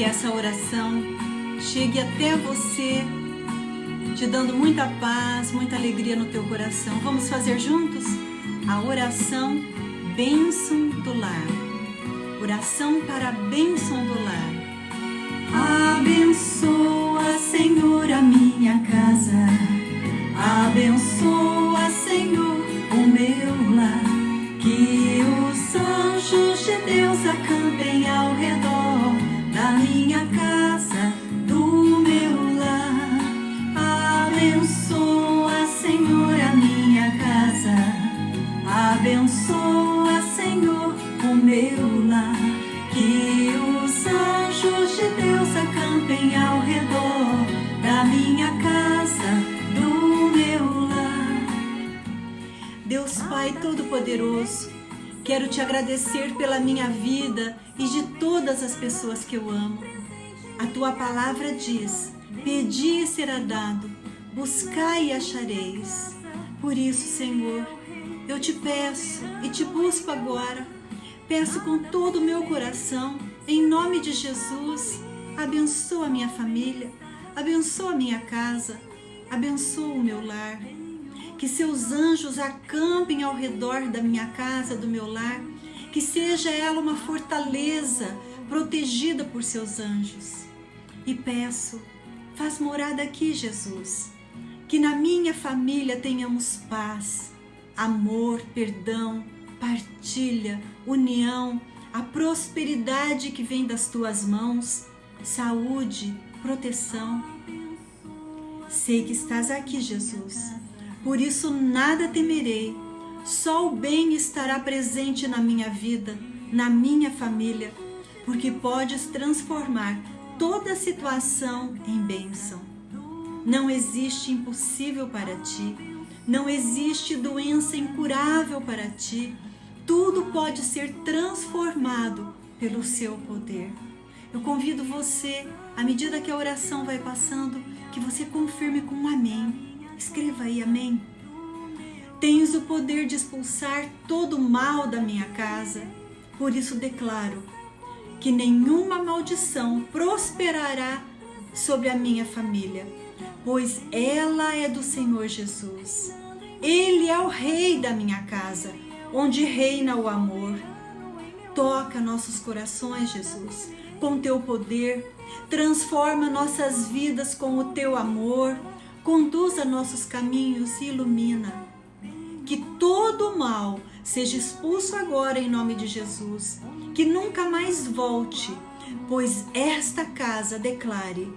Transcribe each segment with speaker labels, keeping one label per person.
Speaker 1: que essa oração chegue até você, te dando muita paz, muita alegria no teu coração. Vamos fazer juntos a oração Bênção do Lar. Oração para a bênção do lar. Abençoa, Senhor, a minha casa. Abençoa, minha casa, do meu lar. Abençoa, Senhor, a minha casa. Abençoa, Senhor, o meu lar. Que os anjos de Deus acampem ao redor da minha casa, do meu lar. Deus Pai Todo-Poderoso, quero te agradecer pela minha vida e de todas as pessoas que eu amo. A tua palavra diz: Pedi e será dado, buscai e achareis. Por isso, Senhor, eu te peço e te busco agora. Peço com todo o meu coração, em nome de Jesus, abençoa minha família, abençoa minha casa, abençoa o meu lar. Que seus anjos acampem ao redor da minha casa, do meu lar, que seja ela uma fortaleza protegida por seus anjos. E peço, faz morada aqui, Jesus, que na minha família tenhamos paz, amor, perdão, partilha, união, a prosperidade que vem das tuas mãos, saúde, proteção. Sei que estás aqui, Jesus. Por isso nada temerei. Só o bem estará presente na minha vida, na minha família, porque podes transformar toda situação em bênção. Não existe impossível para ti. Não existe doença incurável para ti. Tudo pode ser transformado pelo seu poder. Eu convido você, à medida que a oração vai passando, que você confirme com um amém. Escreva aí amém. Tens o poder de expulsar todo o mal da minha casa. Por isso declaro que nenhuma maldição prosperará sobre a minha família, pois ela é do Senhor Jesus. Ele é o rei da minha casa, onde reina o amor. Toca nossos corações, Jesus, com teu poder, transforma nossas vidas com o teu amor, conduza nossos caminhos e ilumina. Que todo mal seja expulso agora em nome de Jesus, que nunca mais volte, pois esta casa declare,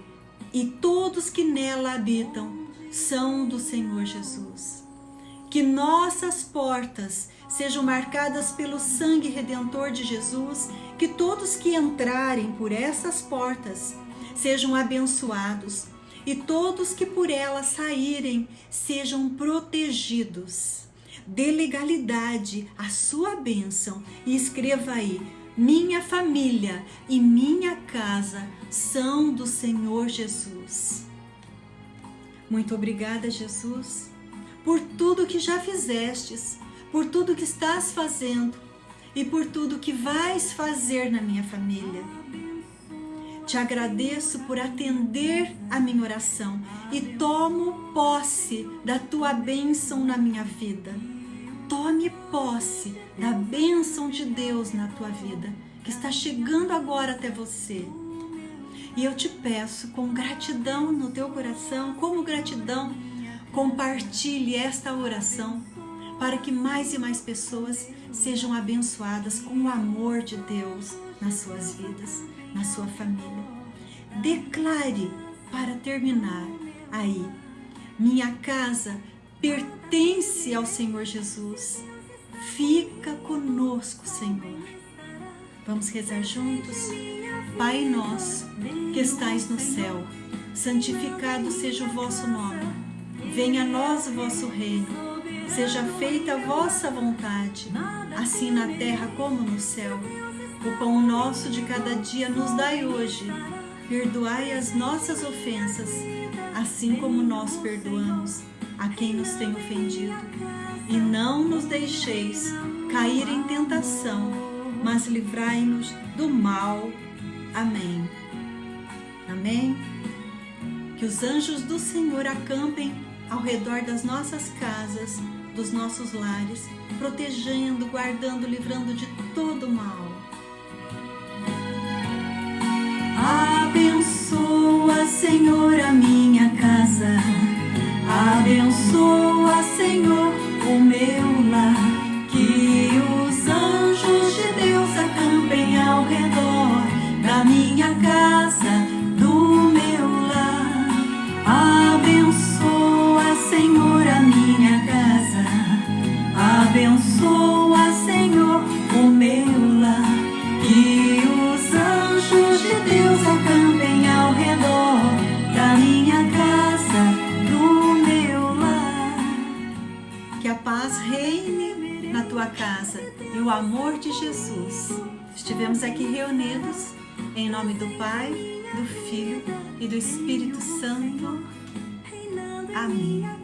Speaker 1: e todos que nela habitam são do Senhor Jesus. Que nossas portas sejam marcadas pelo sangue redentor de Jesus, que todos que entrarem por essas portas sejam abençoados e todos que por elas saírem sejam protegidos. Dê legalidade à sua bênção e escreva aí: minha família e minha casa são do Senhor Jesus. Muito obrigada, Jesus, por tudo que já fizestes, por tudo que estás fazendo e por tudo que vais fazer na minha família. Te agradeço por atender a minha oração e tomo posse da tua bênção na minha vida. Tome posse da bênção de Deus na tua vida, que está chegando agora até você. E eu te peço, com gratidão no teu coração, como gratidão, compartilhe esta oração para que mais e mais pessoas sejam abençoadas com o amor de Deus nas suas vidas, na sua família. Declare para terminar aí: minha casa pertence ao Senhor Jesus. Fica conosco, Senhor. Vamos rezar juntos? Pai nosso, que estais no céu, santificado seja o vosso nome. Venha a nós o vosso reino. Seja feita a vossa vontade, assim na terra como no céu. O pão nosso de cada dia nos dai hoje. Perdoai as nossas ofensas, assim como nós perdoamos a quem nos tem ofendido. E não nos deixeis cair em tentação, mas livrai-nos do mal. Amém. Amém? Que os anjos do Senhor acampem ao redor das nossas casas, dos nossos lares, protegendo, guardando, livrando de todo mal. Abençoa, Senhor, a minha casa. Abençoa, casa e o amor de Jesus. Estivemos aqui reunidos em nome do Pai, do Filho e do Espírito Santo. Amém.